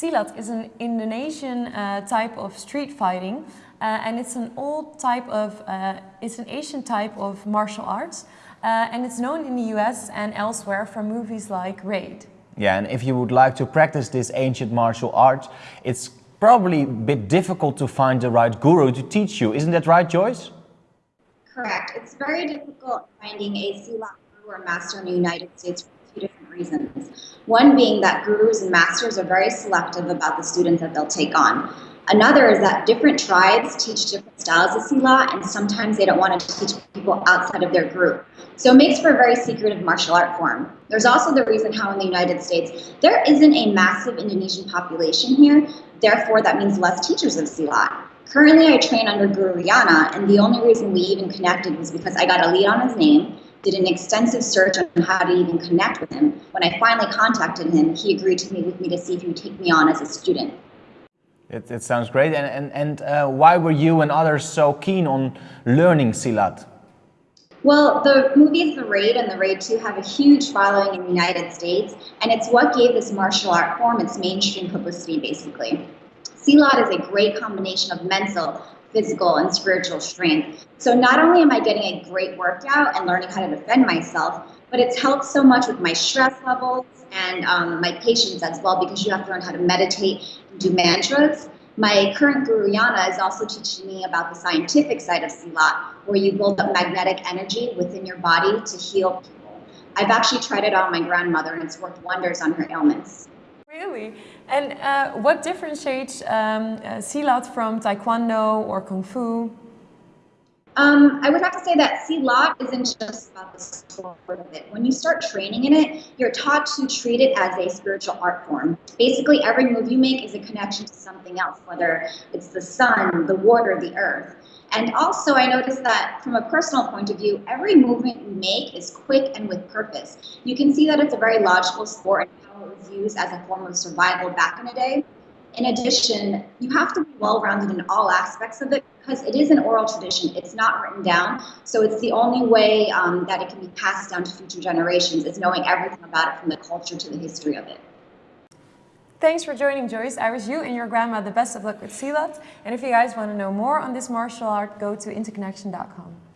Silat is an Indonesian uh, type of street fighting uh, and it's an old type of, uh, it's an Asian type of martial arts uh, and it's known in the US and elsewhere from movies like Raid. Yeah, and if you would like to practice this ancient martial art, it's probably a bit difficult to find the right guru to teach you. Isn't that right, Joyce? Correct. It's very difficult finding a Silat guru or master in the United States for two different reasons. One being that gurus and masters are very selective about the students that they'll take on. Another is that different tribes teach different styles of Silat, and sometimes they don't want to teach people outside of their group. So it makes for a very secretive martial art form. There's also the reason how in the United States, there isn't a massive Indonesian population here, therefore that means less teachers of Silat. Currently I train under Guru Yana, and the only reason we even connected was because I got a lead on his name, did an extensive search on how to even connect with him. When I finally contacted him, he agreed to meet with me to see if he would take me on as a student. It, it sounds great. And, and, and uh, why were you and others so keen on learning Silat? Well, the movies The Raid and The Raid 2 have a huge following in the United States, and it's what gave this martial art form its mainstream publicity, basically. Silat is a great combination of mental, physical, and spiritual strength. So not only am I getting a great workout and learning how to defend myself, but it's helped so much with my stress levels and um, my patience as well because you have to learn how to meditate and do mantras. My current guru Yana is also teaching me about the scientific side of Silat, where you build up magnetic energy within your body to heal people. I've actually tried it on my grandmother and it's worked wonders on her ailments. Really? And uh, what differentiates um, uh, Silat from Taekwondo or Kung Fu? Um, I would have to say that Silat isn't just about the sport of it. When you start training in it, you're taught to treat it as a spiritual art form. Basically, every move you make is a connection to something else, whether it's the sun, the water, the earth. And also, I noticed that from a personal point of view, every movement you make is quick and with purpose. You can see that it's a very logical sport and used as a form of survival back in the day. In addition, you have to be well-rounded in all aspects of it because it is an oral tradition. It's not written down, so it's the only way um, that it can be passed down to future generations is knowing everything about it from the culture to the history of it. Thanks for joining Joyce. I wish you and your grandma the best of luck with Silat. And if you guys want to know more on this martial art, go to interconnection.com.